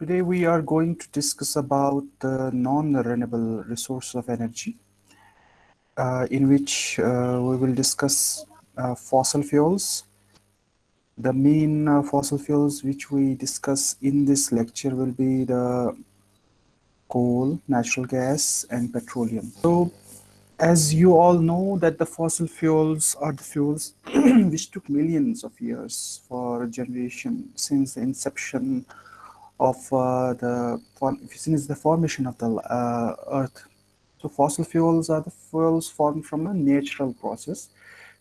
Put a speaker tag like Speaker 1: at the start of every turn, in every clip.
Speaker 1: Today we are going to discuss about the non-renewable resource of energy, uh, in which uh, we will discuss uh, fossil fuels. The main uh, fossil fuels which we discuss in this lecture will be the coal, natural gas, and petroleum. So, as you all know that the fossil fuels are the fuels which took millions of years for a generation since the inception of uh, the since the formation of the uh, earth. So fossil fuels are the fuels formed from a natural process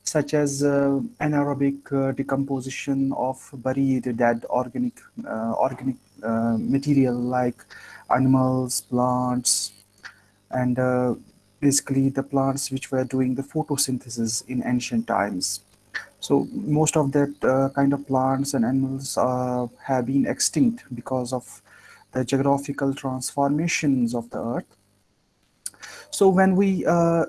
Speaker 1: such as uh, anaerobic uh, decomposition of buried dead organic uh, organic uh, material like animals plants and basically the plants which were doing the photosynthesis in ancient times so most of that uh, kind of plants and animals uh, have been extinct because of the geographical transformations of the earth. So when we uh,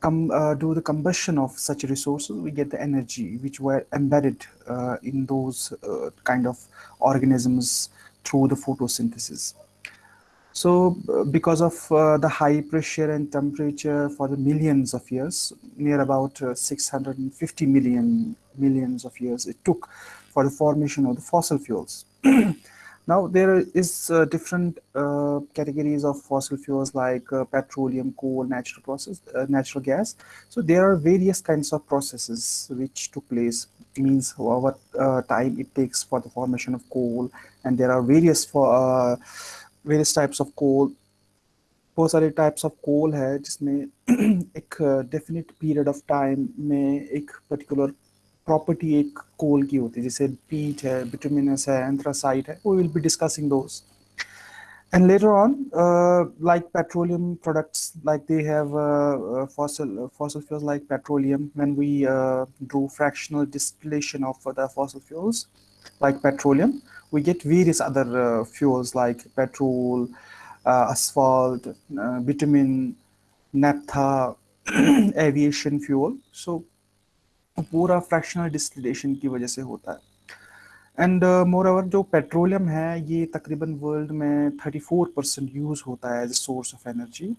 Speaker 1: come uh, do the combustion of such resources, we get the energy which were embedded uh, in those uh, kind of organisms through the photosynthesis. So uh, because of uh, the high pressure and temperature for the millions of years, near about uh, 650 million millions of years it took for the formation of the fossil fuels. now there is uh, different uh, categories of fossil fuels like uh, petroleum, coal, natural process, natural gas. So there are various kinds of processes which took place means what time it takes for the formation of coal and there are various for various types of coal बहुत सारे types of कोल है, जिसमें एक definite period of time में एक particular property एक कोल की होती है, जैसे पीट है विटामिनस है एंथ्रासाइट है we will be discussing those and later on uh, like petroleum products like they have uh, fossil uh, fossil fuels like petroleum when we do fractional distillation of the fossil fuels like petroleum we get various other uh, fuels like petrol, uh, asphalt, uh, bitumen, naphtha, aviation fuel. So पूरा fractional distillation की वजह से होता है and moreover जो petroleum है ये तकरीबन वर्ल्ड में 34 परसेंट यूज़ होता है as source of energy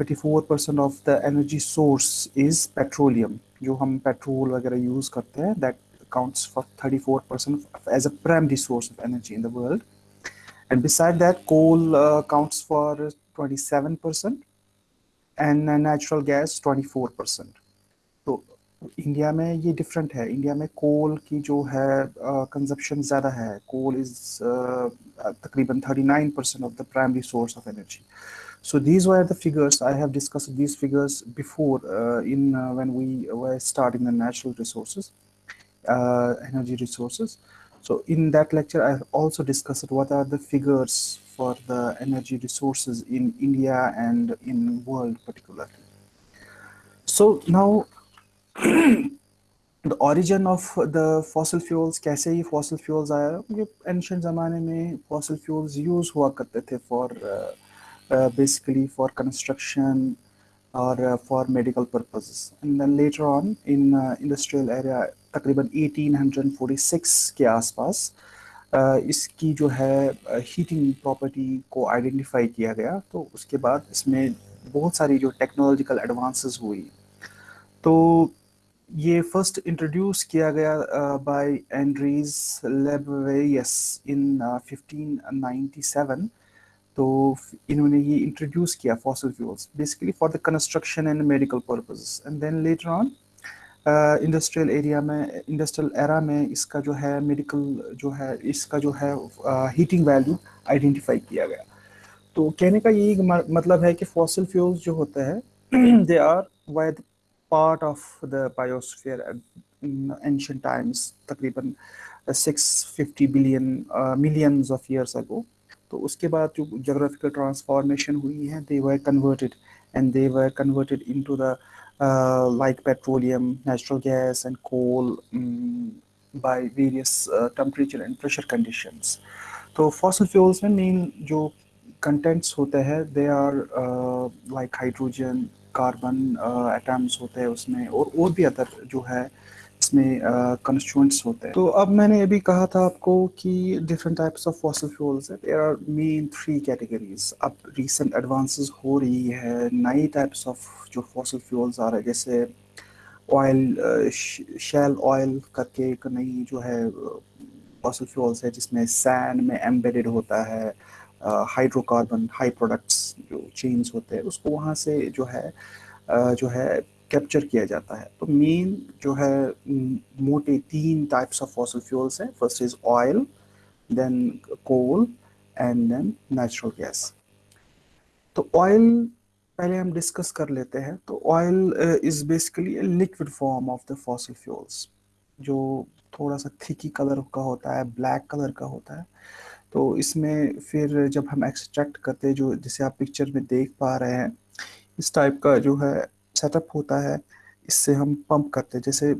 Speaker 1: 34 percent of the energy source is petroleum जो हम पेट्रोल वगैरह यूज़ करते हैं that accounts for 34% as a primary source of energy in the world. And beside that, coal uh, accounts for 27% and natural gas 24%. तो India में ये different है India में कोल की जो है कंजप्शन uh, ज़्यादा है कोल इज़ uh, तकरीबन 39 percent of the primary source of energy. So these were the figures I have discussed these figures before uh, in uh, when we were starting the natural resources uh, energy resources. So in that lecture, I also discussed what are the figures for the energy resources in India and in world particularly. So now the origin of the fossil fuels कैसे ये fossil fuels आया? Ancient ज़माने में fossil fuels use हुआ करते थे for basically for construction और for medical purposes and then later on in industrial area तकरीबन 1846 के आसपास uh, इसकी जो है हीटिंग uh, प्रॉपर्टी को आइडेंटिफाई किया गया। तो उसके बाद इसमें बहुत सारी जो टेक्नोलॉजिकल एडवांस हुई। तो ये फ़र्स्ट इंट्रोड्यूस किया गया बाय एंड्रीज लेबवेरियस इन 1597 तो इन्होंने ये इंट्रोड्यूस किया fossil fuels basically for the construction and medical purposes and then later on industrial area में इंडस्ट्रियल एरा में इसका जो है मेडिकल जो है, इसका जो है हीटिंग वैल्यू आइडेंटिफाई किया गया। तो कहने का यही मतलब है कि फॉसिल फ्यूल्स जो होता है they are by part of the biosphere in ancient times तकरीबन 650 billion millions of years ago तो उसके बाद जो जोग्राफिकल ट्रांसफॉर्मेशन हुई है they were converted and they were converted into the uh, natural gas, and coal um, by various uh, temperature and pressure conditions. So fossil fuels में main जो contents होते हैं they are uh, like carbon uh, होते हैं उसमें और और भी अदर जो है इसमें कंस्टिट्यूंट्स होते हैं। तो अब मैंने अभी कहा था आपको कि different types of fossil fuels है। There are main three categories अब रिसेंट एडवांसेस हो रही है। नई टाइप्स ऑफ़ जो फॉसल फ्यूल्स आ रहे हैं जैसे ऑयल शेल ऑयल करके एक नई जो है फॉसल फ्यूल्स है जिसमें सैंड में एम्बेडेड होता है। हाइड्रोकार्बन हाई प्रोडक्ट्स जो चेंज होते हैं, उसको वहाँ से जो है जो है कैप्चर किया जाता है। तो मेन जो है मोटे तीन टाइप्स ऑफ़ फॉसल फ्यूल्स हैं। First is oil then coal and then natural gas तो ऑयल पहले हम डिस्कस कर लेते हैं। तो oil is basically liquid form of the fossil fuels जो थोड़ा सा थिकी कलर का होता है ब्लैक कलर का होता है। तो इसमें फिर जब हम एक्सट्रैक्ट करते जो जैसे आप पिक्चर में देख पा रहे हैं, इस टाइप का जो है सेटअप होता है, इससे हम पंप करते जैसे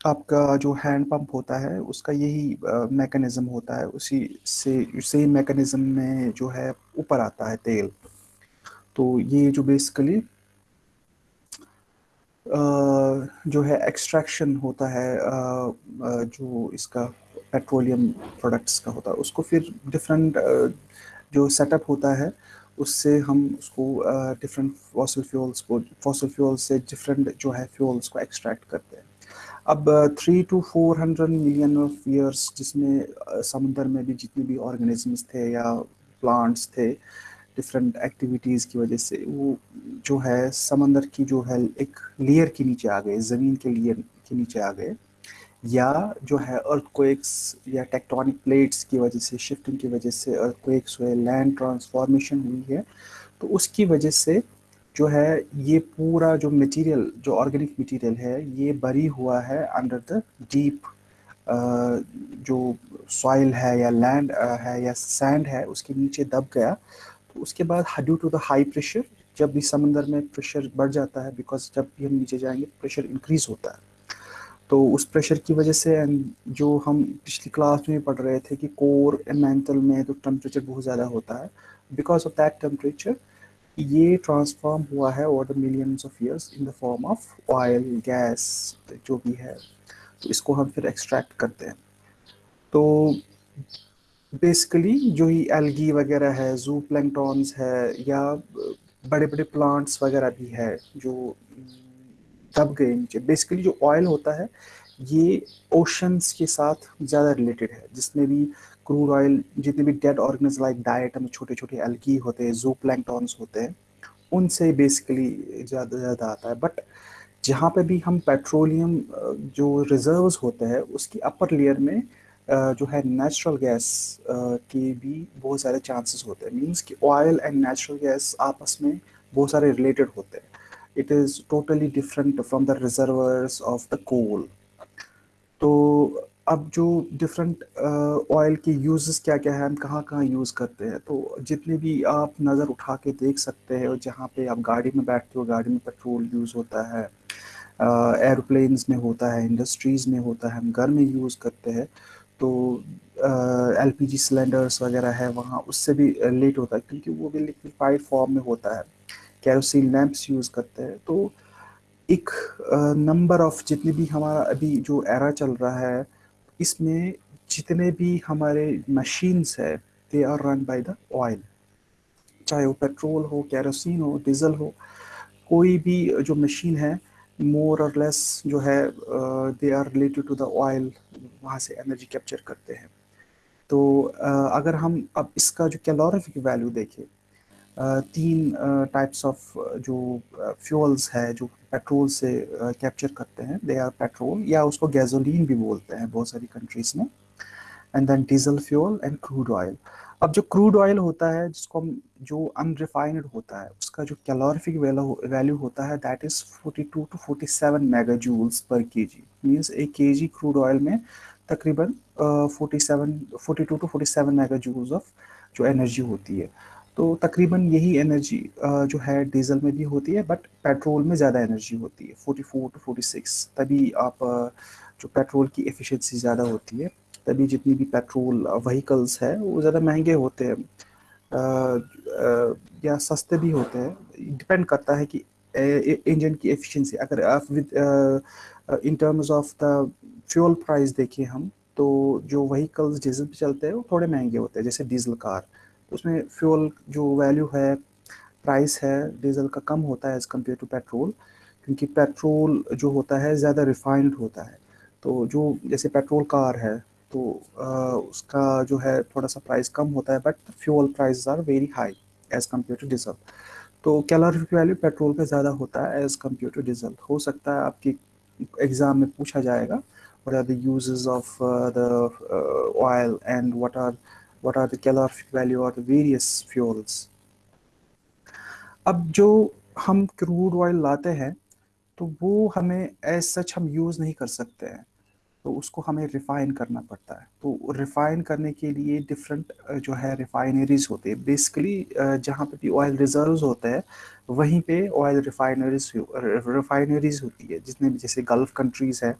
Speaker 1: आपका जो हैंड पंप होता है, उसका यही मैकेनिज्म होता है। उसी से सेम मैकेनिज्म में जो है ऊपर आता है तेल। तो ये जो बेसिकली जो है एक्सट्रैक्शन होता है जो इसका पेट्रोलियम प्रोडक्ट्स का होता है। उसको फिर डिफरेंट जो सेटअप होता है, उससे हम उसको डिफरेंट फॉसल फ्यूल्स को फॉसल फ्यूल्स से डिफरेंट जो है फ्यूल्स को एक्सट्रैक्ट करते हैं। अब three two four hundred million of years जिसमें समुद्र में भी जितने भी ऑर्गेनिजम्स थे या प्लांट्स थे डिफरेंट एक्टिविटीज़ की वजह से वो जो है समंदर की जो है एक लेयर के नीचे आ गए, ज़मीन के लेयर के नीचे आ गए। या जो है अर्थक्वेक्स या टेक्टोनिक प्लेट्स की वजह से शिफ्टिंग की वजह से अर्थक्वेक्स हुए लैंड ट्रांसफॉर्मेशन हुई है तो उसकी वजह से जो है ये पूरा जो मटेरियल जो ऑर्गेनिक मटेरियल है, ये बरी हुआ है अंडर द डीप जो सॉइल है या लैंड है या सैंड है, उसके नीचे दब गया। तो उसके बाद due to the high pressure जब भी समंदर में प्रेशर बढ़ जाता है बिकॉज़ जब भी हम नीचे जाएँगे प्रेशर इंक्रीज होता है। तो उस प्रेशर की वजह से जो हम पिछली क्लास में पढ़ रहे थे कि कोर एंड में तो टेम्परेचर बहुत ज़्यादा होता है। बिकॉज़ ऑफ़ दैट टेम्परेचर ये ट्रांसफॉर्म हुआ है over the millions of years in the form of oil gas जो भी है। तो इसको हम फिर एक्सट्रैक्ट करते हैं। तो बेसिकली जो ही एल्गी वगैरह है जू प्लैंकटॉन्स है या बड़े बड़े प्लांट्स वगैरह भी है, जो दब गए नीचे। बेसिकली जो ऑयल होता है, ये ओशंस के साथ ज़्यादा रिलेटेड है। जिसमें भी क्रूड ऑयल जितने भी डेड ऑर्गेनिज लाइक डाइट में छोटे छोटे एल्की होते हैं जो प्लैंकटॉन्स होते हैं, उनसे बेसिकली ज़्यादा ज़्यादा आता है। बट जहाँ पे भी हम पेट्रोलियम जो रिजर्व्स होते हैं, उसकी अपर लेयर में जो है नेचुरल गैस के भी बहुत सारे चांसेस होते हैं। मींस कि ऑयल एंड नेचुरल गैस आपस में बहुत सारे रिलेटेड होते हैं। It is totally different from the reservoirs of the coal. तो अब जो डिफरेंट ऑयल uh, के यूजेस क्या क्या है हम कहाँ कहाँ यूज़ करते हैं? तो जितने भी आप नज़र उठा के देख सकते हैं और जहाँ पे आप गाड़ी में बैठते हो गाड़ी में पेट्रोल यूज़ होता है एरोप्लेन्स uh, में होता है इंडस्ट्रीज़ में होता है हम घर में यूज़ करते हैं तो एल पी जी सिलेंडर्स वगैरह है वहाँ उससे भी लेट होता है क्योंकि वो भी लिक्विफाइड फॉर्म में होता है। कैरोसिन लैंप्स यूज़ करते हैं। तो एक नंबर ऑफ़ जितने भी हमारा अभी जो एरा चल रहा है इसमें जितने भी हमारे मशीन्स है they are run by the oil चाहे वो पेट्रोल हो कैरोसिन हो डीजल हो कोई भी जो मशीन है मोर और लेस जो है they are related to the oil वहाँ से एनर्जी कैप्चर करते हैं। तो uh, अगर हम अब इसका जो कैलोरीफिक वैल्यू देखें तीन टाइप्स ऑफ़ जो फ्यूल्स है, जो पेट्रोल से कैप्चर करते हैं दे आर पेट्रोल या उसको गैसोलीन भी बोलते हैं बहुत सारी कंट्रीज़ में and then diesel fuel and crude oil अब जो क्रूड ऑयल होता है, जिसको हम, जो अनरिफाइंड होता है, उसका जो कैलोरीफिक वैल्यू होता है that is 42 to 47 mega joules per के केजी मींस एक केजी क्रूड ऑयल में तकरीबन forty seven forty two to forty seven mega joules of जो एनर्जी होती है। तो तकरीबन यही एनर्जी जो है डीजल में भी होती है बट पेट्रोल में ज़्यादा एनर्जी होती है। 44 टू 46 तभी आप जो पेट्रोल की एफिशिएंसी ज़्यादा होती है, तभी जितनी भी पेट्रोल व्हीकल्स है, वो ज़्यादा महँगे होते हैं। या सस्ते भी होते हैं। डिपेंड करता है कि इंजन की एफिशिएंसी अगर आप with in terms of the fuel price देखें हम तो जो वहीकल्स डीजल पे चलते हैं, वो थोड़े महँगे होते हैं, जैसे डीजल कार उसमें फ्यूल जो वैल्यू है प्राइस है डीजल का कम होता है एज़ कंपेयर टू पेट्रोल क्योंकि पेट्रोल जो होता है ज़्यादा रिफाइंड होता है। तो जो जैसे पेट्रोल कार है तो आ, उसका जो है थोड़ा सा प्राइस कम होता है but fuel price are very high as compare to diesel तो कैलोरिफिक वैल्यू पेट्रोल पे ज़्यादा होता है एज़ कंपेयर टू डीजल हो सकता है आपकी एग्ज़ाम में पूछा जाएगा the uses of uh, the uh, oil and what are what are the calorific value of the various fuels. अब जो हम क्रूड ऑयल लाते हैं तो वो हमें एज सच हम यूज़ नहीं कर सकते हैं। तो उसको हमें रिफ़ाइन करना पड़ता है। तो रिफ़ाइन करने के लिए डिफरेंट जो है रिफ़ाइनरीज होते हैं। बेसिकली जहाँ पे भी ऑयल रिजर्व्स होते हैं, वहीं पे ऑयल रिफ़ाइनरीज रिफ़ाइनरीज होती है जितने भी जैसे गल्फ़ कंट्रीज़ है।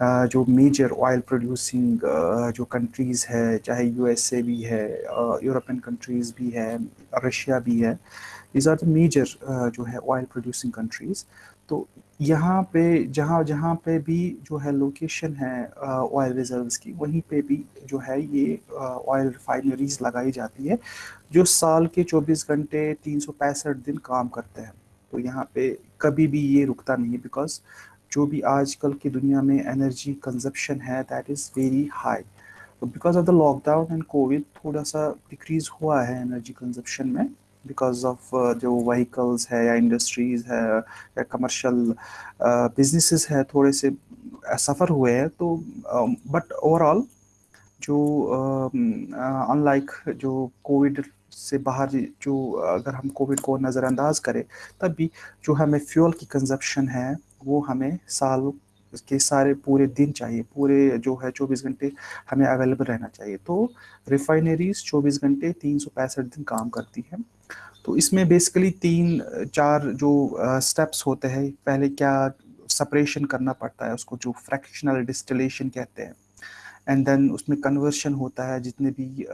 Speaker 1: जो मेजर ऑयल प्रोड्यूसिंग जो कंट्रीज़ है, चाहे यूएसए भी है यूरोपियन कंट्रीज़ भी है रशिया भी है इज़ आर द मेजर जो है ऑयल प्रोड्यूसिंग कंट्रीज़ तो यहाँ पे, जहाँ जहाँ पे भी जो है लोकेशन है ऑयल रिजर्व्स की, वहीं पे भी जो है ये ऑयल रिफाइनरीज लगाई जाती है, जो साल के 24 घंटे तीन सौ पैंसठ दिन काम करते हैं। तो यहाँ पे कभी भी ये रुकता नहीं है बिकॉज़ जो भी आजकल की दुनिया में एनर्जी कंजप्शन है दैट इज़ वेरी हाई तो because of the lockdown and covid थोड़ा सा डिक्रीज हुआ है एनर्जी कंजप्शन में बिकॉज़ ऑफ़ uh, जो वहीकल्स है या इंडस्ट्रीज़ है या कमर्शल बिजनेसेस uh, है थोड़े से सफ़र हुए हैं तो बट um, ओवरऑल जो अनलाइक um, uh, जो कोविड से बाहर जो अगर हम कोविड को नज़रअंदाज करें तब भी जो हमें फ्यूल की कंजप्शन है वो हमें साल के सारे पूरे दिन चाहिए, पूरे जो है 24 घंटे हमें अवेलेबल रहना चाहिए। तो रिफाइनरीज 24 घंटे तीन सौ पैंसठ दिन काम करती हैं। तो इसमें बेसिकली तीन, चार जो स्टेप्स होते हैं, पहले क्या सेपरेशन करना पड़ता है, उसको जो फ्रैक्शनल डिस्टिलेशन कहते हैं। एंड देन उसमें कन्वर्शन होता है जितने भी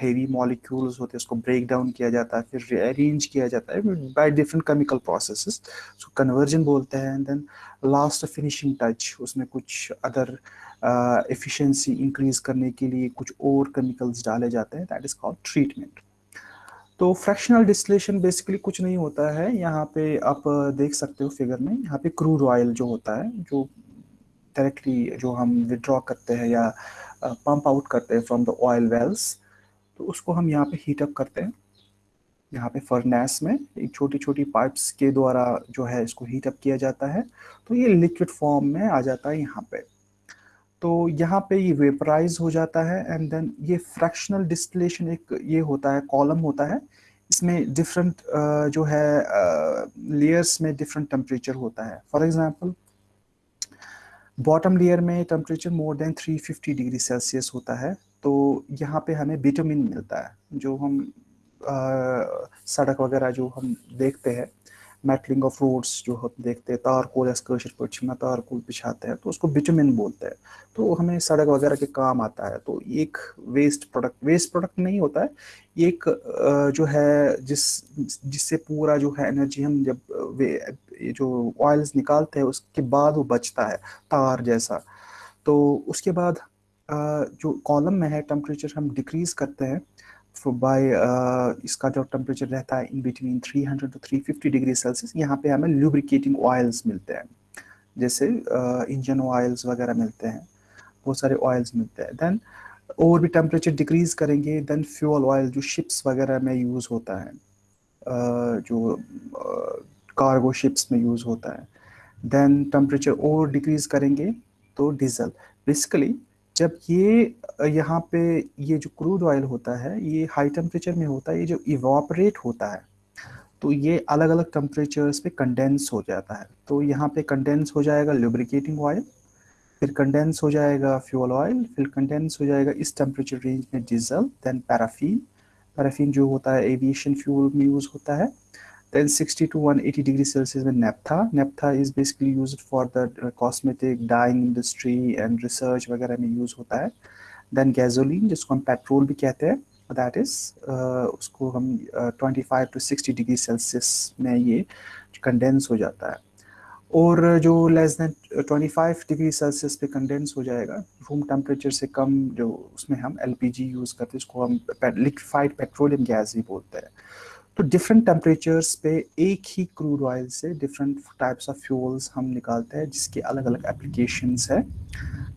Speaker 1: हेवी मॉलिक्यूल्स होते हैं उसको ब्रेक डाउन किया जाता है फिर अरेंज किया जाता है बाय डिफरेंट केमिकल प्रोसेसेस उसको कन्वर्जन बोलते हैं and then last finishing touch उसमें कुछ अदर एफिशिएंसी इंक्रीज करने के लिए कुछ और केमिकल्स डाले जाते हैं दैट इज़ कॉल्ड ट्रीटमेंट तो फ्रैक्शनल डिस्टिलेशन बेसिकली कुछ नहीं होता है यहाँ पे आप देख सकते हो फिगर में यहाँ पे क्रूड ऑयल जो होता है जो डायरेक्टली जो हम विड्रॉ करते हैं या पंप आउट करते हैं फ्रॉम द ऑयल वेल्स तो उसको हम यहाँ पे हीटअप करते हैं। यहाँ पे फर्नेस में एक छोटी छोटी पाइप्स के द्वारा जो है इसको हीटअप किया जाता है। तो ये लिक्विड फॉर्म में आ जाता है यहाँ पे। तो यहाँ पे ये वेपराइज हो जाता है एंड देन ये फ्रैक्शनल डिस्टिलेशन एक ये होता है कॉलम होता है। इसमें डिफरेंट जो है लेयर्स में डिफरेंट टेम्परेचर होता है। फॉर एग्जांपल बॉटम लेयर में temperature more than 350 degree Celsius होता है तो यहाँ पे हमें विटामिन मिलता है जो हम आ, सड़क वगैरह जो हम देखते हैं मेटलिंग ऑफ़ रोड्स जो हम देखते हैं तारकोल एस्कर्शर पर में तारकोल बिछाते हैं तो उसको बिटमिन बोलते हैं। तो हमें सड़क वगैरह के काम आता है तो एक वेस्ट प्रोडक्ट वेस्ट प्रोडक्ट नहीं होता है, एक जो है जिस, जिससे पूरा जो है एनर्जी हम जब, वे जो ऑयल्स निकालते हैं, उसके बाद वो बचता है, तार जैसा। तो उसके बाद जो कॉलम में है टेम्परेचर हम डिक्रीज करते हैं बाय uh, इसका जो टेम्परेचर रहता है in between 300 to 350 degree Celsius यहाँ पे हमें लुब्रिकेटिंग ऑयल्स मिलते हैं। जैसे इंजन uh, ऑयल्स वगैरह मिलते हैं बहुत सारे ऑयल्स मिलते हैं। देन और भी टेम्परेचर डिक्रीज करेंगे देन फ्यूल ऑयल जो शिप्स वगैरह में यूज़ होता है uh, जो कार्गो uh, शिप्स में यूज़ होता है। देन टेम्परेचर और डिक्रीज करेंगे तो डीजल बेसिकली जब ये यहाँ पे ये जो क्रूड ऑयल होता है, ये हाई टेम्परेचर में होता है, ये जो इवापरेट होता है तो ये अलग अलग टेम्परेचर्स पे कंडेंस हो जाता है। तो यहाँ पे कंडेंस हो जाएगा लुब्रिकेटिंग ऑयल फिर कंडेंस हो जाएगा फ्यूल ऑयल फिर कंडेंस हो जाएगा इस टेम्परेचर रेंज में डीजल देन पैराफीन पैराफीन जो होता है एविएशन फ्यूल में यूज़ होता है। Then 60 to 180 degree celsius में naphtha. Naphtha is basically used for the uh, cosmetic dyeing industry and research वगैरह में use होता है। Then gasoline जिसको हम पेट्रोल भी कहते हैं is uh, उसको हम uh, 25 to 60 डिग्री सेल्सियस में ये कंडेंस हो जाता है। और जो लेस देन 25 डिग्री सेल्सियस पे कंडेंस हो जाएगा रूम टेम्परेचर से कम जो उसमें हम एलपीजी यूज़ करते हैं उसको हम लिक्विफाइड पेट्रोलियम गैस भी बोलते हैं। तो डिफरेंट टेम्परेचर्स पे एक ही क्रूड ऑयल से डिफरेंट टाइप्स ऑफ़ फ्यूल्स हम निकालते हैं, जिसके अलग अलग एप्लीकेशंस है।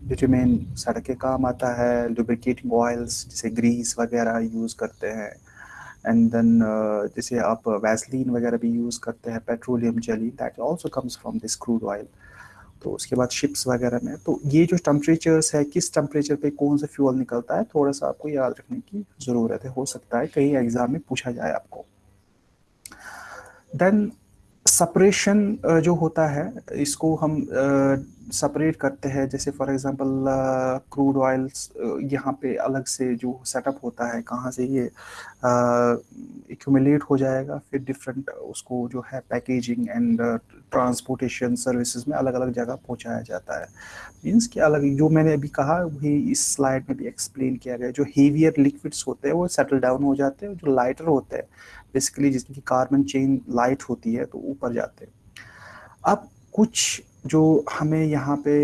Speaker 1: बिटुमेन सड़क के काम आता है लुब्रिकेटिंग ऑयल्स जैसे ग्रीस वगैरह यूज़ करते हैं। एंड देन जैसे आप वैसलिन वगैरह भी यूज़ करते हैं petroleum jelly that also comes from this crude oil तो उसके बाद शिप्स वगैरह में तो ये जो टेम्परेचर्स है, किस टेम्परेचर पे कौन सा फ्यूल निकलता है, थोड़ा सा आपको याद रखने की ज़रूरत है। हो सकता है कहीं एग्ज़ाम में पूछा जाए आपको। देन सेपरेशन जो होता है, इसको हम सेपरेट करते हैं। जैसे फॉर एग्जांपल क्रूड ऑयल्स यहाँ पे अलग से जो सेटअप होता है, कहाँ से ये एक्यूमुलेट हो जाएगा, फिर डिफरेंट उसको जो है पैकेजिंग एंड ट्रांसपोर्टेशन सर्विसेज़ में अलग अलग जगह पहुँचाया जाता है। मीन्स कि अलग, जो मैंने अभी कहा, वही इस स्लाइड में भी एक्सप्लेन किया गया जो हेवियर लिक्विड्स होते हैं, वो सेटल डाउन हो जाते हैं जो लाइटर होते हैं बेसिकली जिसकी कार्बन चेन लाइट होती है तो ऊपर जाते हैं। अब कुछ जो हमें यहाँ पे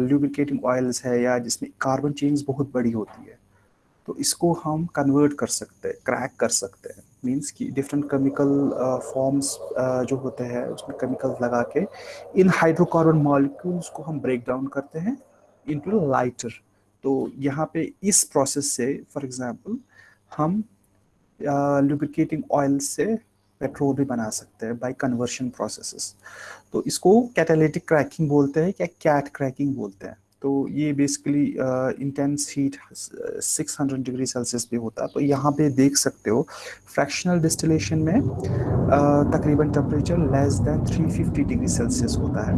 Speaker 1: ल्यूब्रिकेटिंग ऑयल्स है या जिसमें कार्बन चेन्स बहुत बड़ी होती है तो इसको हम कन्वर्ट कर सकते हैं क्रैक कर सकते हैं। मींस कि डिफरेंट केमिकल फॉर्म्स जो होते हैं, उसमें केमिकल्स लगा के इन हाइड्रोकार्बन मॉलिक्यूल्स को हम ब्रेक डाउन करते हैं इनटू लाइटर तो यहाँ पे इस प्रोसेस से फॉर एग्जांपल हम लुब्रिकेटिंग ऑयल से पेट्रोल भी बना सकते हैं बाय कन्वर्शन प्रोसेसेस तो इसको कैटालिटिक क्रैकिंग बोलते हैं क्या कैट क्रैकिंग बोलते हैं। तो ये basically intense heat 600 degree Celsius पे होता है। तो यहाँ पे देख सकते हो फ्रैक्शनल डिस्टिलेशन में uh, तकरीबन temperature less than 350 degree Celsius होता है।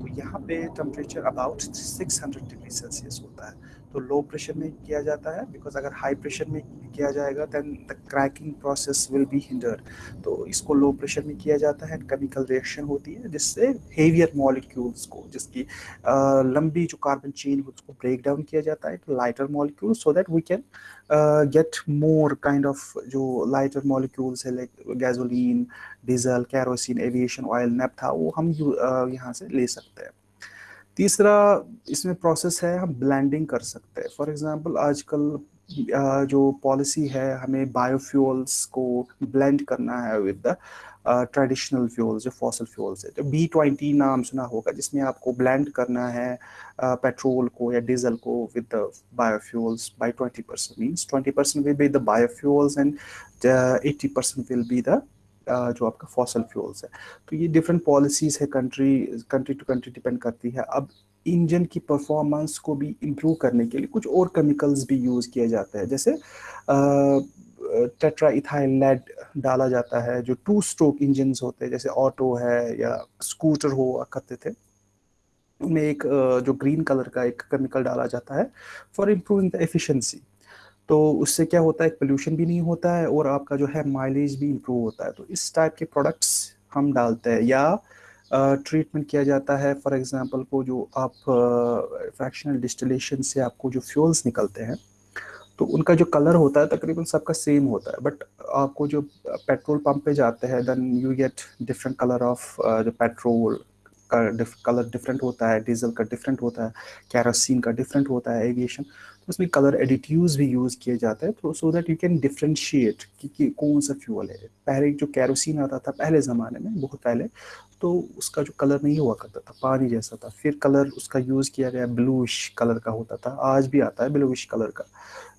Speaker 1: तो यहाँ पे टेम्परेचर अबाउट 600 डिग्री सेल्सियस होता है। तो लो प्रेशर में किया जाता है बिकॉज़ अगर हाई प्रेशर में किया जाएगा then the cracking process will be hinder तो इसको लो प्रेशर में किया जाता है केमिकल रिएक्शन होती है जिससे हेवियर मॉलिक्यूल्स को जिसकी लंबी जो कार्बन चेन उसको ब्रेक डाउन किया जाता है lighter molecule so that we can get more kind of जो लाइटर मॉलिक्यूल्स है like gasoline diesel kerosene aviation oil naphtha वो हम uh, यहाँ से ले सकते हैं। तीसरा इसमें प्रोसेस है हम ब्लेंडिंग कर सकते हैं। फॉर एग्जांपल आजकल जो पॉलिसी है हमें बायोफ्यूल्स को ब्लेंड करना है विद द ट्रेडिशनल फ्यूल्स जो फॉसल फ्यूल्स है। तो बी ट्वेंटी नाम सुना होगा जिसमें आपको ब्लेंड करना है पेट्रोल uh, को या डीजल को with the biofuels by twenty percent means twenty percent will be the biofuels and eighty percent will be the जो आपका फॉसल फ्यूल्स है। तो ये डिफरेंट पॉलिसीज़ है country country to country depend करती है। अब इंजन की परफॉर्मेंस को भी इम्प्रूव करने के लिए कुछ और केमिकल्स भी यूज़ किए जाते हैं। जैसे टेट्रा इथाइल लेड डाला जाता है, जो टू स्ट्रोक इंजन होते हैं, जैसे ऑटो है या स्कूटर हो, करते थे। उनमें एक जो ग्रीन कलर का एक केमिकल डाला जाता है फॉर इम्प्रूविंग द एफिशिएंसी तो उससे क्या होता है पोल्यूशन भी नहीं होता है और आपका जो है माइलेज भी इम्प्रूव होता है। तो इस टाइप के प्रोडक्ट्स हम डालते हैं या ट्रीटमेंट uh, किया जाता है। फॉर एग्जांपल को जो आप फ्रैक्शनल uh, डिस्टिलेशन से आपको जो फ्यूल्स निकलते हैं तो उनका जो कलर होता है तकरीबन सबका सेम होता है। बट आपको जो पेट्रोल पंप पे जाते हैं then you get different colour of जो पेट्रोल का कलर डिफरेंट होता है डीजल का डिफरेंट होता है कैरोसिन का डिफरेंट होता है एविएशन तो उसमें कलर एडिटिव्स भी यूज़ किए जाते हैं तो so that you can differentiate कि, कि कौन सा फ्यूल है। पहले जो कैरोसिन आता था पहले ज़माने में बहुत पहले तो उसका जो कलर नहीं हुआ करता था पानी जैसा था। फिर कलर उसका यूज़ किया गया ब्लूश कलर का होता था आज भी आता है ब्लूश कलर का।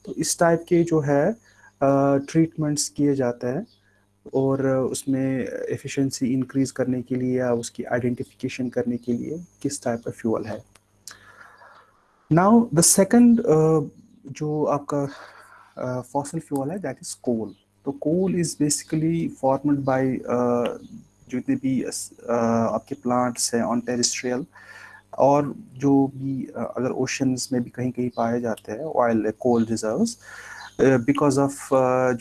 Speaker 1: तो इस टाइप के जो है ट्रीटमेंट्स किए जाते हैं और उसमें एफिशिएंसी इंक्रीज करने के लिए या उसकी आइडेंटिफिकेशन करने के लिए किस टाइप का फ्यूल है। नाउ द सेकंड जो आपका फॉसल uh, फ्यूल है दैट इज़ कोल तो coal is basically formed by जितने भी uh, आपके प्लांट्स हैं ऑन टेरिस्ट्रियल और जो भी uh, अगर ओशंस में भी कहीं कहीं पाए जाते हैं oil coal reserves because of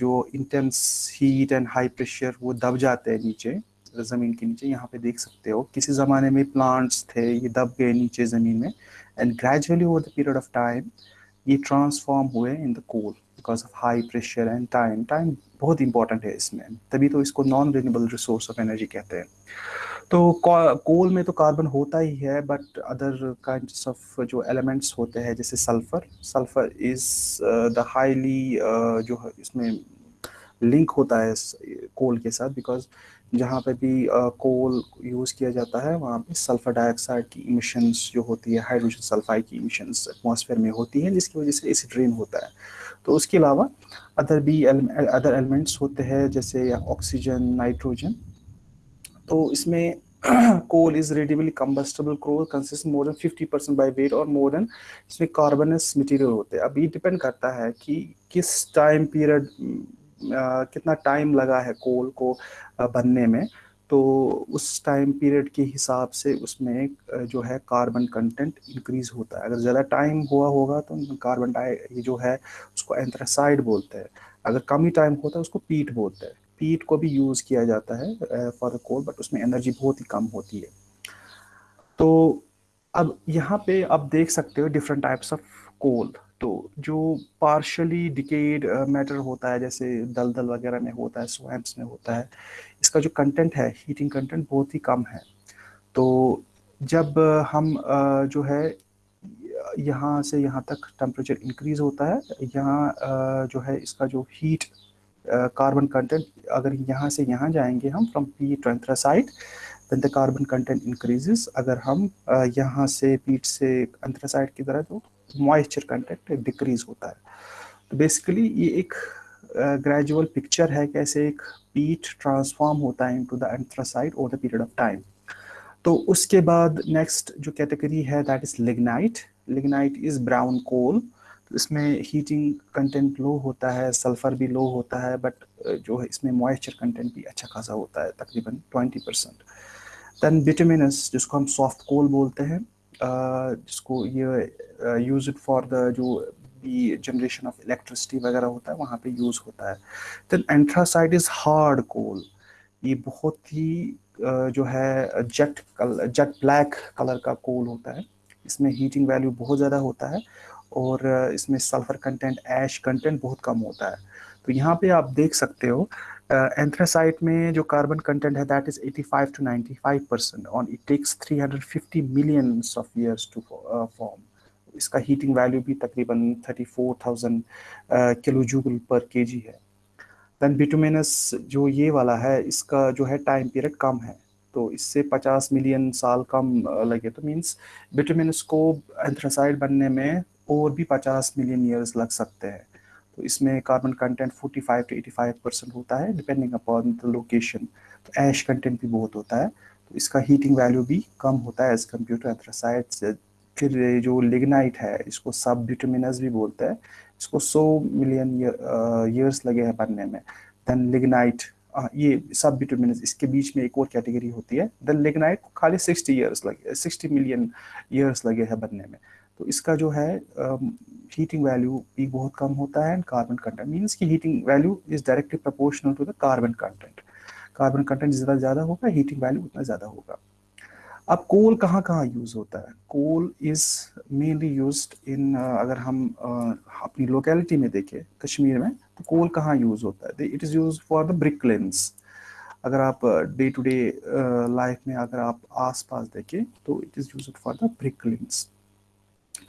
Speaker 1: जो intense heat and high pressure वो दब जाते हैं नीचे. ज़मीन के नीचे, यहाँ पे देख सकते हो, किसी ज़माने में प्लांट्स थे, ये दब गए नीचे ज़मीन में and gradually over the period of time ये ट्रांसफॉर्म हुए in the coal because of high pressure and time time बहुत इंपॉर्टेंट है इसमें। तभी तो इसको non renewable resource of energy कहते हैं। तो कोल में तो कार्बन होता ही है बट अदर काइंड ऑफ़ जो एलिमेंट्स होते हैं, जैसे sulphur sulphur is the highly जो इसमें लिंक होता है कोल के साथ बिकॉज़ जहाँ पे भी कोल यूज़ किया जाता है, वहाँ पे सल्फ़र डाइऑक्साइड की इमिशंस जो होती है हाइड्रोजन सल्फाइड की इमिशंस एटमॉस्फेयर में होती हैं, जिसकी वजह से एसिड रेन होता है। तो उसके अलावा अदर भी अदर एलिमेंट्स होते हैं, जैसे ऑक्सीजन नाइट्रोजन तो इसमें coal is readily combustible coal consist more than 50 percent by weight और मोर देन इसमें कार्बनस मटेरियल होते हैं। अब ये डिपेंड करता है कि किस टाइम पीरियड कितना टाइम लगा है कोल को बनने में तो उस टाइम पीरियड के हिसाब से उसमें जो है कार्बन कंटेंट इंक्रीज होता है। अगर ज़्यादा टाइम हुआ होगा तो कार्बन डाई जो है उसको एंथ्रासाइड बोलते हैं। अगर कम ही टाइम होता है उसको पीट बोलते हैं। पीट को भी यूज़ किया जाता है फॉर द कोल बट उसमें एनर्जी बहुत ही कम होती है। तो अब यहाँ पे आप देख सकते हो डिफरेंट टाइप्स ऑफ़ कोल तो जो पार्शली डिकेड मैटर होता है जैसे दलदल वगैरह में होता है स्वैम्प्स में होता है इसका जो कंटेंट है हीटिंग कंटेंट बहुत ही कम है। तो जब हम uh, जो है यहाँ से यहाँ तक टेम्परेचर इंक्रीज होता है यहाँ uh, जो है इसका जो हीट कार्बन कंटेंट अगर यहाँ से यहाँ जाएँगे हम from peat to anthracite then the carbon content increases अगर हम uh, यहाँ से पीट से एंथ्रासाइड की तरह तो मॉइस्चर कंटेंट डिक्रीज होता है। तो बेसिकली ये एक ग्रेजुअल uh, पिक्चर है कैसे एक पीट ट्रांसफॉर्म होता है into the anthracite over the period of time तो उसके बाद नेक्स्ट जो कैटेगरी है that is lignite lignite is brown coal इसमें हीटिंग कंटेंट लो होता है सल्फ़र भी लो होता है बट जो है इसमें मॉइस्चर कंटेंट भी अच्छा खासा होता है तकरीबन ट्वेंटी परसेंट दैन विटामिनस जिसको हम सॉफ्ट कोल बोलते हैं जिसको ये यूज़ फॉर द जो भी जनरेशन ऑफ़ इलेक्ट्रिसिटी वगैरह होता है, वहाँ पे यूज़ होता है। Then anthracite is hard coal ये बहुत ही जो है जेट कल जेट ब्लैक कलर का कोल होता है। इसमें हीटिंग वैल्यू बहुत ज़्यादा होता है और इसमें सल्फ़र कंटेंट ऐश कंटेंट बहुत कम होता है। तो यहाँ पे आप देख सकते हो एंथ्रासाइट में जो कार्बन कंटेंट है that is 85 to 95 percent on it takes 350 million of years to form इसका हीटिंग वैल्यू भी तकरीबन 34,000 किलो जूल पर केजी है। देन बिटुमिनस जो ये वाला है इसका जो है टाइम पीरियड कम है। तो इससे 50 मिलियन साल कम लगे। तो मींस बिटुमिनस को एंथ्रासाइड बनने में और भी 50 मिलियन ईयर्स लग सकते हैं। तो इसमें कार्बन कंटेंट 45 टू 85 परसेंट होता है डिपेंडिंग अपॉन द लोकेशन तो ऐश कंटेंट भी बहुत होता है तो इसका हीटिंग वैल्यू भी कम होता है एज कंपेयर टू एंथ्रासाइड फिर जो लिग्नाइट है, इसको सब बिटमिनस भी बोलते हैं, इसको 100 मिलियन ईयर्स लगे हैं बनने में। देन लिग्नाइट ये सब बिटमिनस इसके बीच में एक और कैटेगरी होती है देन लिग्नाइट खाली 60 ईयर्स लगे 60 मिलियन ईयर्स लगे हैं बनने में। तो इसका जो है हीटिंग वैल्यू भी बहुत कम होता है एंड कार्बन कंटेंट मीन्स की heating value is directly proportional to the carbon content carbon content जितना ज़्यादा होगा हीटिंग वैल्यू उतना ज़्यादा होगा। अब कोल कहाँ कहाँ यूज़ होता है? Coal is mainly use in अगर हम uh, अपनी लोकेलिटी में देखें कश्मीर में तो कोल कहाँ यूज़ होता है? It is use for the brick kilns अगर आप डे टू डे लाइफ में अगर आप आस पास देखें तो it is use for the brick kilns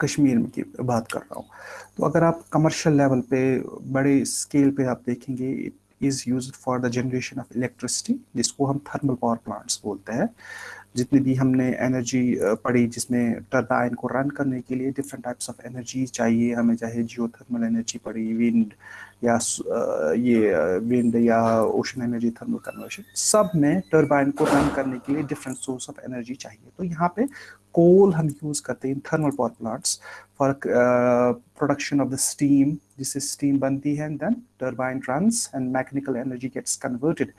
Speaker 1: Kashmir में की बात कर रहा हूँ। तो अगर आप कमर्शियल लेवल पे, बड़े स्केल पे आप देखेंगे it is use for the generation of electricity जिसको हम थर्मल पावर प्लांट्स बोलते हैं। जितनी भी हमने एनर्जी पढ़ी जिसमें टर्बाइन को रन करने के लिए डिफरेंट टाइप्स ऑफ़ एनर्जी चाहिए, हमें चाहे जियो थर्मल एनर्जी पड़ी विंड या ये विंड या ओशन एनर्जी थर्मल कन्वर्शन सब में टर्बाइन को रन करने के लिए डिफरेंट सोर्स ऑफ़ एनर्जी चाहिए। तो यहाँ पे कोल हम यूज़ करते हैं thermal power plants for production of the steam जिससे स्टीम बनती है then turbine runs and mechanical energy gets converted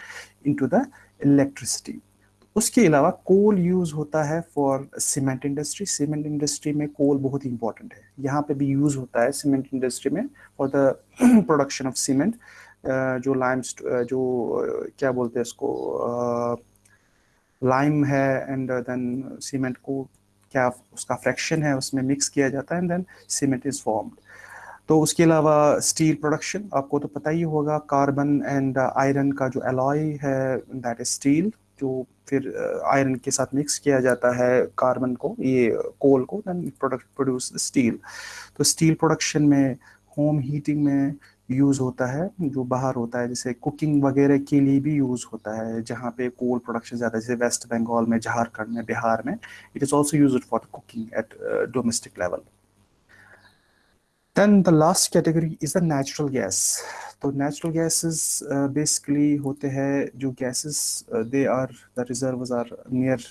Speaker 1: into the electricity उसके अलावा कोल यूज़ होता है for cement industry. Cement industry में कोल बहुत ही इंपॉर्टेंट है। यहाँ पे भी यूज़ होता है सीमेंट इंडस्ट्री में for the production of cement. जो लाइम जो क्या बोलते हैं इसको लाइम है एंड देन सीमेंट को क्या उसका फ्रैक्शन है उसमें मिक्स किया जाता है and then cement is formed. तो उसके अलावा स्टील प्रोडक्शन, आपको तो पता ही होगा, कार्बन एंड आयरन का जो एलॉय है, दैट इज़ स्टील। जो फिर आयरन के साथ मिक्स किया जाता है कार्बन को, ये कोल को देन प्रोडक्ट प्रोड्यूस स्टील तो स्टील प्रोडक्शन में होम हीटिंग में यूज़ होता है, जो बाहर होता है, जैसे कुकिंग वगैरह के लिए भी यूज़ होता है, जहाँ पे कोल प्रोडक्शन ज़्यादा जैसे वेस्ट बंगाल में झारखंड में बिहार में it is also use for cooking at domestic level then the last category is the natural gas तो नेचुरल गैसेस बेसिकली होते हैं जो gases they are the reserves are near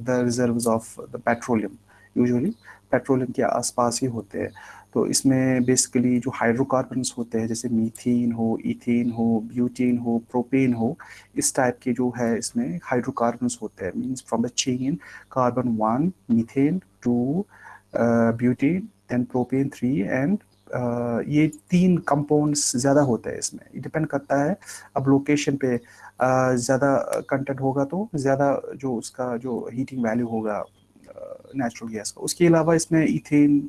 Speaker 1: the reserves of the petroleum usually petroleum के आसपास ही होते हैं। तो इसमें बेसिकली जो हाइड्रोकार्बन्स होते हैं, जैसे मीथेन हो इथेन हो ब्यूटेन हो प्रोपेन हो, इस टाइप के जो है इसमें हाइड्रोकार्बन्स होते हैं। Means from the chain carbon one methane two butane then propane three and ये तीन कंपाउंड्स ज़्यादा होते हैं इसमें। डिपेंड करता है अब लोकेशन पे uh, ज़्यादा कंटेंट होगा तो ज़्यादा जो उसका जो हीटिंग वैल्यू होगा नेचुरल uh, गैस का। उसके अलावा इसमें इथेन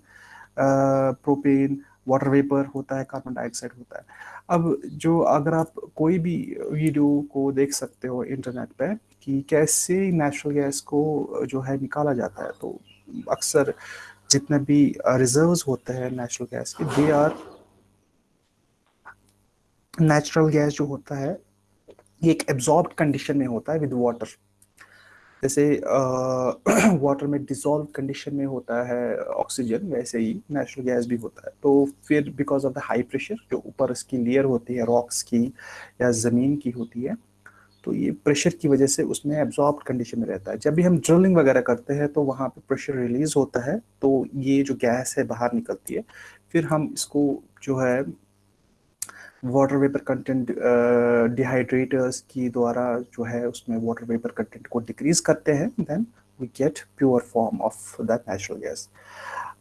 Speaker 1: प्रोपेन वाटर वेपर होता है कार्बन डाइऑक्साइड होता है। अब जो अगर आप कोई भी वीडियो को देख सकते हो इंटरनेट पे कि कैसे नेचुरल गैस को जो है निकाला जाता है तो अक्सर जितने भी रिजर्व्स होते हैं नेचुरल गैस के दे आर नेचुरल गैस जो होता है, ये एक एब्जॉर्ब कंडीशन में होता है विद वाटर जैसे वाटर में डिजोल्व कंडीशन में होता है ऑक्सीजन वैसे ही नेचुरल गैस भी होता है। तो फिर because of the high pressure जो ऊपर इसकी लेयर होती है रॉक्स की या ज़मीन की होती है तो ये प्रेशर की वजह से उसमें एब्जॉर्ब कंडीशन में रहता है। जब भी हम ड्रिलिंग वगैरह करते हैं तो वहाँ पे प्रेशर रिलीज़ होता है तो ये जो गैस है, बाहर निकलती है। फिर हम इसको जो है वाटर वेपर कंटेंट डिहाइड्रेटर्स की द्वारा जो है, उसमें वाटर वेपर कंटेंट को डिक्रीज करते हैं then we get pure form of that natural gas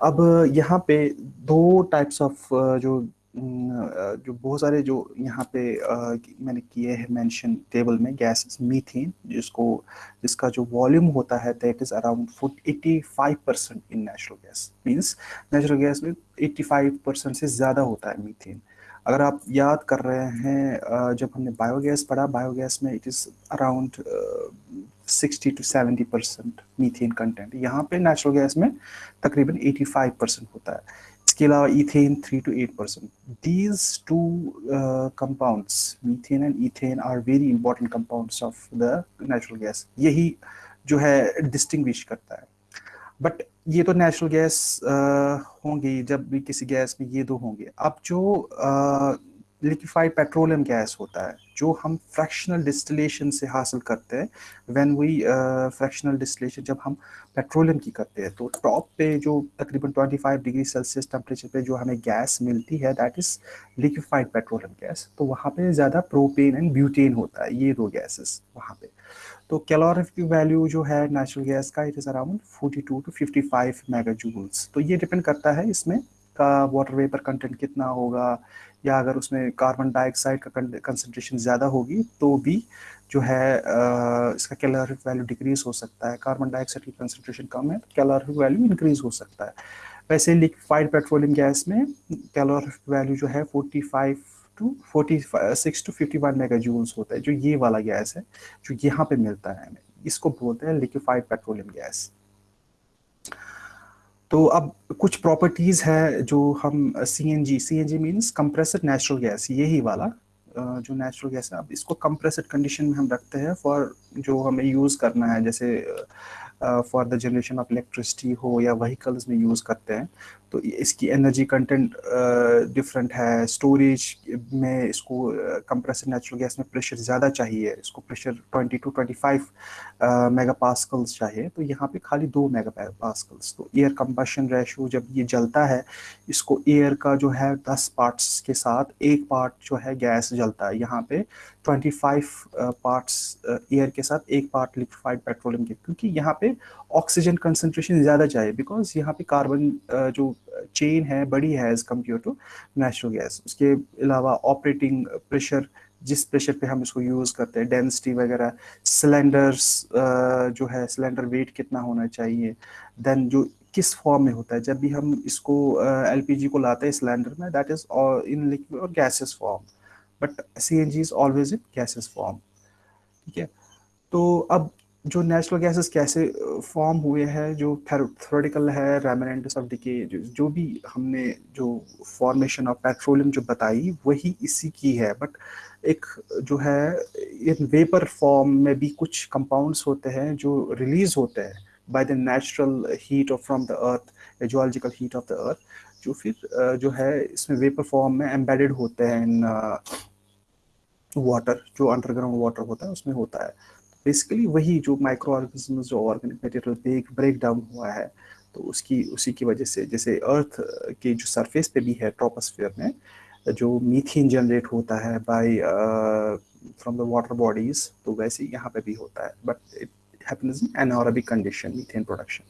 Speaker 1: अब यहाँ पे दो टाइप्स ऑफ़ जो जो बहुत सारे जो यहाँ पे मैंने किए हैं मेंशन टेबल में गैसेस मीथेन जिसको, जिसका जो वॉल्यूम होता है that is around eighty five percent in natural gas means natural gas में एट्टी फाइव परसेंट से ज़्यादा होता है मीथेन अगर आप याद कर रहे हैं जब हमने बायोगैस पढ़ा बायोगैस में it is around sixty to seventy percent methane content यहाँ पे नेचुरल गैस में तकरीबन एटी फाइव परसेंट होता है। इसके अलावा ethane three to eight percent these two compounds methane and ethane are very important compounds of the natural gas यही जो है डिस्टिंग करता है। बट ये तो नेचुरल गैस होंगे जब भी किसी गैस में ये दो होंगे। अब जो लिक्विफाइड पेट्रोलियम गैस होता है, जो हम फ्रैक्शनल डिस्टिलेशन से हासिल करते हैं। व्हेन वी फ्रैक्शनल डिस्टिलेशन जब हम पेट्रोलियम की करते हैं तो टॉप पे जो तकरीबन 25 डिग्री सेल्सियस टेम्परेचर पे जो हमें गैस मिलती है that is liquefied petroleum gas तो वहाँ पे ज़्यादा प्रोपेन एंड ब्यूटेन होता है, ये दो गैसेस वहाँ पे। तो कैलोरिफिक वैल्यू जो है नेचुरल गैस का it is around 42 to 55 mega joules तो ये डिपेंड करता है इसमें, का वाटर वेपर कंटेंट कितना होगा या अगर उसमें कार्बन डाइऑक्साइड का कंसनट्रेशन ज़्यादा होगी तो भी जो है आ, इसका कैलोरिफिक वैल्यू डिक्रीज हो सकता है। कार्बन डाइऑक्साइड की कंसनट्रेशन कम है तो कैलोरिफिक वैल्यू इंक्रीज हो सकता है। वैसे लिक्विफाइड पेट्रोलियम गैस में कैलोरिफिक वैल्यू जो है 45 to forty six to fifty one mega joules होता है जो ये वाला गैस है जो यहाँ पे मिलता है। हमें इसको बोलते हैं लिक्विफाइड पेट्रोलियम गैस तो अब कुछ प्रॉपर्टीज़ है जो हम C N G C N G means compressed natural gas यही वाला जो नेचुरल गैस है। अब इसको कंप्रेसड कंडीशन में हम रखते हैं फॉर जो हमें यूज़ करना है, जैसे for the generation of electricity हो या वहीकल्स में यूज़ करते हैं तो इसकी एनर्जी कंटेंट डिफरेंट है स्टोरेज में इसको कंप्रेसर नेचुरल गैस में प्रेशर ज़्यादा चाहिए, इसको प्रेशर 20 टू 25 मेगा पास्कल्स चाहिए तो यहाँ पे खाली दो मेगा पास्कल्स तो एयर कंबशन रेशो जब ये जलता है, इसको एयर का जो है 10 पार्ट्स के साथ एक पार्ट जो है गैस जलता है, यहाँ पे 25 पार्ट्स एयर के साथ एक पार्ट लिक्विफाइड पेट्रोलियम के, क्योंकि यहाँ पे ऑक्सीजन कंसनट्रेशन ज़्यादा चाहिए बिकॉज़ यहाँ पे कार्बन जो चेन है, बड़ी है as compare to natural gas उसके अलावा ऑपरेटिंग प्रेशर जिस प्रेशर पे हम इसको यूज़ करते हैं डेंसिटी वगैरह सिलेंडर्स जो है सिलेंडर वेट कितना होना चाहिए देन जो किस फॉर्म में होता है, जब भी हम इसको एलपीजी को लाते हैं सिलेंडर में दैट इज़ इन लिक्विड और gases form but C N G is always in gases form ठीक है? तो अब जो नेचुरल गैसेस कैसे फॉर्म हुए हैं, जो थ्योरेटिकल है रेमिनेंट्स ऑफ़ डिके जो भी हमने जो फॉर्मेशन ऑफ़ पेट्रोलियम जो बताई, वही इसी की है। बट एक जो है, इन वेपर फॉर्म में भी कुछ कंपाउंड्स होते हैं जो रिलीज़ होते हैं by the natural heat of from the earth geological heat of the earth जो फिर जो है, इसमें वेपर फॉर्म में एम्बेडेड होते हैं इन वाटर जो अंडरग्राउंड वाटर होता है, उसमें होता है। बेसिकली वही जो माइक्रो ऑर्गेनिज्म जो organic material break break down हुआ है तो उसकी, उसी की वजह से, जैसे अर्थ के जो सरफेस पे भी है ट्रोपोस्फेयर में, जो मीथेन जनरेट होता है by from the water bodies तो वैसे यहाँ पे भी होता है। But it happens in anaerobic condition methane production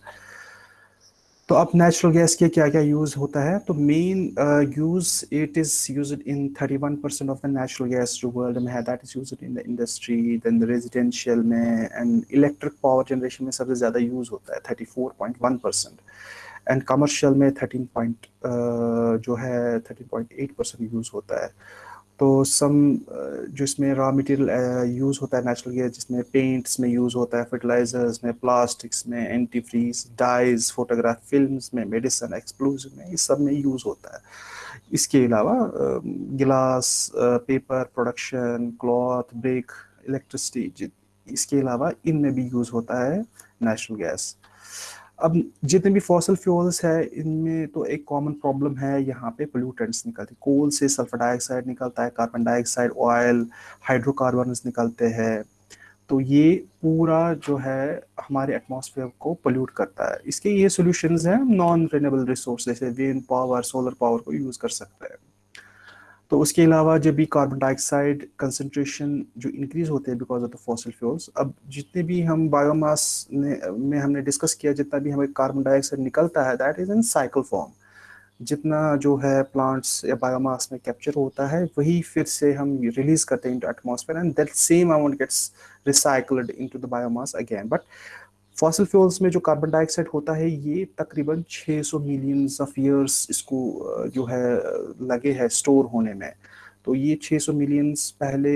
Speaker 1: तो अब नेचुरल गैस के क्या क्या यूज़ होता है? तो main use it is use in 31 percent of the natural gas जो वर्ल्ड में है। That is use in the industry then the residential में एंड इलेक्ट्रिक पावर जनरेशन में सबसे ज़्यादा यूज़ होता है 34.1 परसेंट एंड कमर्शियल में 13 पॉइंट uh, जो है 13.8 परसेंट यूज़ होता है। तो सम जो इसमें रॉ मटेरियल यूज़ होता है नेचुरल गैस जिसमें पेंट्स में यूज़ होता है फर्टिलाइजर्स में प्लास्टिक्स में anti freeze dyes photograph film में मेडिसन एक्सप्लोजिव में इस सब में यूज़ होता है। इसके अलावा glass paper production cloth brake electricity इसके अलावा इनमें भी यूज़ होता है नेचुरल गैस अब जितने भी फॉसल फ्यूल्स है, इनमें तो एक कॉमन प्रॉब्लम है, यहाँ पे पोल्यूटेंट्स निकलते हैं। कोल से सल्फ़र डाइऑक्साइड निकलता है कार्बन डाइऑक्साइड ऑयल हाइड्रोकार्बन निकलते हैं। तो ये पूरा जो है हमारे एटमॉस्फेयर को पोल्यूट करता है। इसके ये सोल्यूशन हैं नॉन रिनेबल रिसोर्स जैसे विंड पावर सोलर पावर को यूज़ कर सकते हैं। तो उसके अलावा जब भी कार्बन डाइऑक्साइड कंसनट्रेशन जो इंक्रीज होते हैं because of the fossil fuels अब जितने भी हम बायोमास ने, में हमने डिस्कस किया, जितना भी हमें कार्बन डाइऑक्साइड निकलता है that is in cycle form जितना जो है प्लांट्स या बायोमास में कैप्चर होता है, वही फिर से हम रिलीज़ करते हैं into atmosphere and that same amount gets recycled into the biomass again but fossil fuels में जो कार्बन डाइऑक्साइड होता है, ये तकरीबन 600 मिलियंस ऑफ़ ईयर्स इसको जो है लगे है स्टोर होने में। तो ये 600 मिलियंस पहले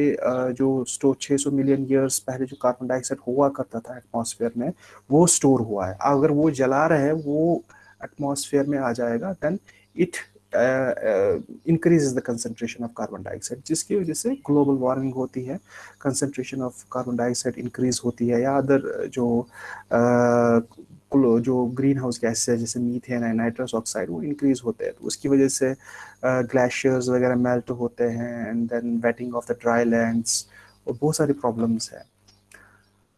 Speaker 1: जो स्टोर 600 मिलियन ईयर्स पहले जो कार्बन डाइऑक्साइड हुआ करता था एटमॉस्फेयर में, वो स्टोर हुआ है। अगर वो जला रहे हैं, वो एटमॉस्फेयर में आ जाएगा then it increase the concentration of carbon dioxide जिसकी वजह से ग्लोबल वार्मिंग होती है concentration of carbon dioxide increase होती है या अदर जो uh, जो ग्रीन हाउस गैस है जैसे मीथेन है नाइट्रस ऑक्साइड वो इंक्रीज होते हैं। तो उसकी वजह से ग्लेशियर्स वगैरह मेल्ट होते हैं and then wetting of the dry lands और बहुत सारी प्रॉब्लम्स हैं।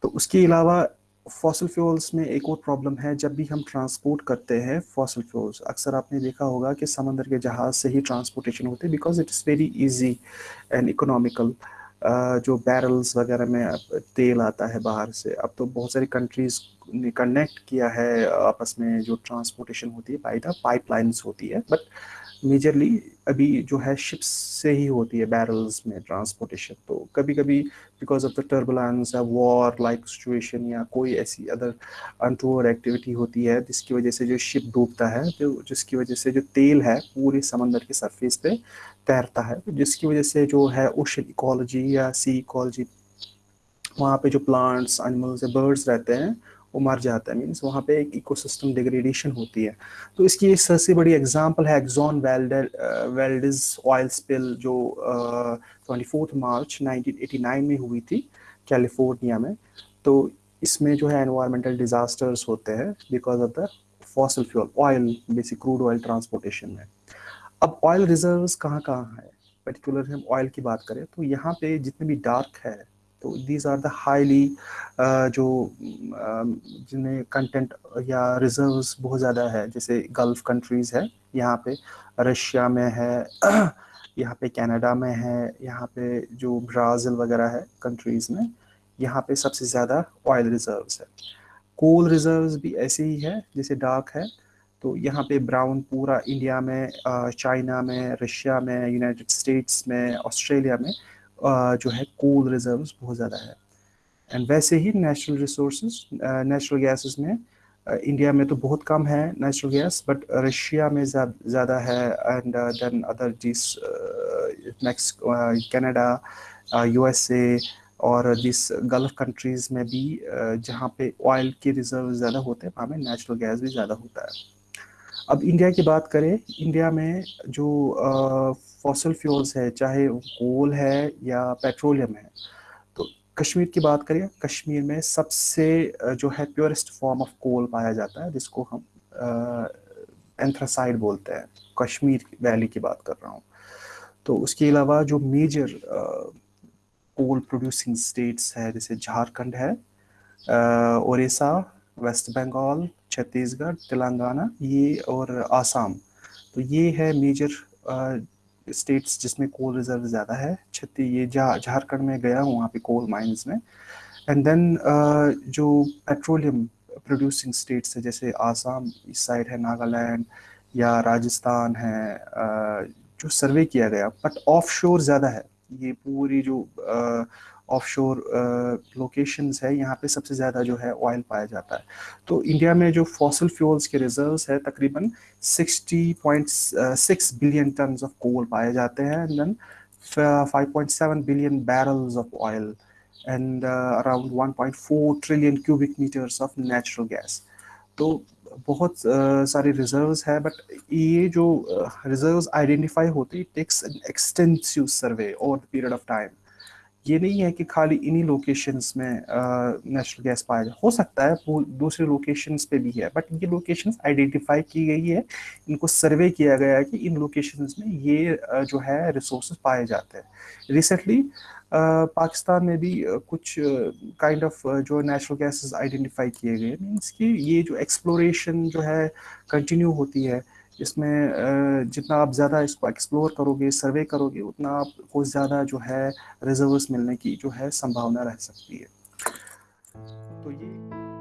Speaker 1: तो उसके अलावा फॉसल फ्यूल्स में एक और प्रॉब्लम है, जब भी हम ट्रांसपोर्ट करते हैं फॉसल फ्यूल्स अक्सर आपने देखा होगा कि समंदर के जहाज़ से ही ट्रांसपोर्टेशन होते हैं because it is very easy and economical जो बैरल्स वगैरह में तेल आता है बाहर से, अब तो बहुत सारी कंट्रीज़ ने कनेक्ट किया है, आपस में जो ट्रांसपोर्टेशन होती है बाई द पाइपलाइंस होती है बट मेजरली अभी जो है शिप्स से ही होती है बैरल्स में ट्रांसपोर्टेशन तो कभी कभी बिकॉज़ ऑफ़ द टर्बुलेंस या वॉर लाइक सिचुएशन या कोई ऐसी अदर अनटूअर एक्टिविटी होती है, जिसकी वजह से जो शिप डूबता है तो जिसकी वजह से जो तेल है पूरे समंदर के सरफेस पे तैरता है तो जिसकी वजह से जो है ओशन इकोलॉजी या सी इकोलॉजी वहाँ पे जो प्लांट्स एनिमल्स या बर्ड्स रहते हैं वो मर जाता है। मीन्स वहाँ पे एक इकोसिस्टम डिग्रेडेशन होती है। तो इसकी एक सबसे बड़ी एग्जांपल है एक्जॉन वेल्डिज ऑयल स्पिल जो ट्वेंटी फोर्थ मार्च 1989 में हुई थी कैलिफ़ोर्निया में। तो इसमें जो है एनवायरमेंटल डिजास्टर्स होते हैं because of the fossil fuel oil basic crude oil transportation में। अब ऑयल रिजर्व्स कहाँ कहाँ है? पर्टिकुलर हम ऑयल की बात करें तो यहाँ पे जितने भी डार्क है तो दीज आर द हाईली जो uh, जिनमें कंटेंट या रिजर्व्स बहुत ज़्यादा है जैसे गल्फ कंट्रीज़ है यहाँ पे रशिया में है यहाँ पे कनाडा में है यहाँ पे जो ब्राज़ील वगैरह है कंट्रीज़ में यहाँ पे सबसे ज़्यादा ऑयल रिजर्व्स है। कोल रिजर्व्स भी ऐसे ही है जैसे डार्क है तो यहाँ पे ब्राउन पूरा इंडिया में चाइना uh, में रशिया में यूनाइटेड स्टेट्स में ऑस्ट्रेलिया में जो है कोल रिजर्व्स बहुत ज़्यादा है। एंड वैसे ही नेचुरल रिसोर्स नेचुरल गैसेस में इंडिया में तो बहुत कम है नेचुरल गैस बट रशिया में ज़्यादा है and then other this next Canada USA और दिस गल्फ कंट्रीज़ में भी जहाँ पे ऑयल के रिज़र्व ज़्यादा होते हैं, वहाँ में नेचुरल गैस भी ज़्यादा होता है। अब इंडिया की बात करें इंडिया में जो फॉसल फ्यूल्स है, चाहे कोल है या पेट्रोलियम है। तो कश्मीर की बात करें, कश्मीर में सबसे जो है प्योरेस्ट फॉर्म ऑफ़ कोल पाया जाता है, जिसको हम एंथ्रासाइड बोलते हैं। कश्मीर वैली की बात कर रहा हूँ। तो उसके अलावा जो मेजर कोल प्रोड्यूसिंग स्टेट्स है, जैसे झारखंड है उड़ीसा वेस्ट बंगाल छत्तीसगढ़, तेलंगाना, ये और आसाम। तो ये है मेजर स्टेट्स जिसमें कोल रिज़र्व ज़्यादा है छत्तीस ये झारखंड में गया हूँ वहाँ पे कोल माइंस में। एंड देन uh, जो पेट्रोलियम प्रोड्यूसिंग स्टेट्स है जैसे आसाम इस साइड है नागालैंड या राजस्थान है uh, जो सर्वे किया गया बट ऑफ़ ज़्यादा है। ये पूरी जो ऑफ़ शोर लोकेशंस है यहाँ पे सबसे ज़्यादा जो है ऑयल पाया जाता है। तो इंडिया में जो फॉसल फ्यूल्स के रिजर्व्स है तकरीबन 60.6 बिलियन टन ऑफ़ कोल पाए जाते हैं and then 5.7 billion barrels of oil and around 1.4 trillion cubic metres of natural gas तो बहुत uh, सारे रिजर्व्स है बट ये जो रिजर्व्स uh, आइडेंटिफाई होते takes an extensive survey over period of time ये नहीं है कि खाली इन्हीं लोकेशंस में नेचुरल गैस पाया जाए। हो सकता है वो दूसरे लोकेशंस पे भी है बट ये लोकेशंस आइडेंटिफाई की गई है इनको सर्वे किया गया है कि इन लोकेशंस में ये uh, जो है रिसोर्स पाए जाते हैं। रिसेंटली पाकिस्तान में भी कुछ काइंड ऑफ़ जो नेचुरल गैसेस आइडेंटिफाई किए गए मीन्स कि ये जो एक्सप्लोरेशन जो है कंटिन्यू होती है इसमें जितना आप ज़्यादा इसको एक्सप्लोर करोगे सर्वे करोगे, उतना आपको ज़्यादा जो है रिजर्व्स मिलने की जो है संभावना रह सकती है। तो ये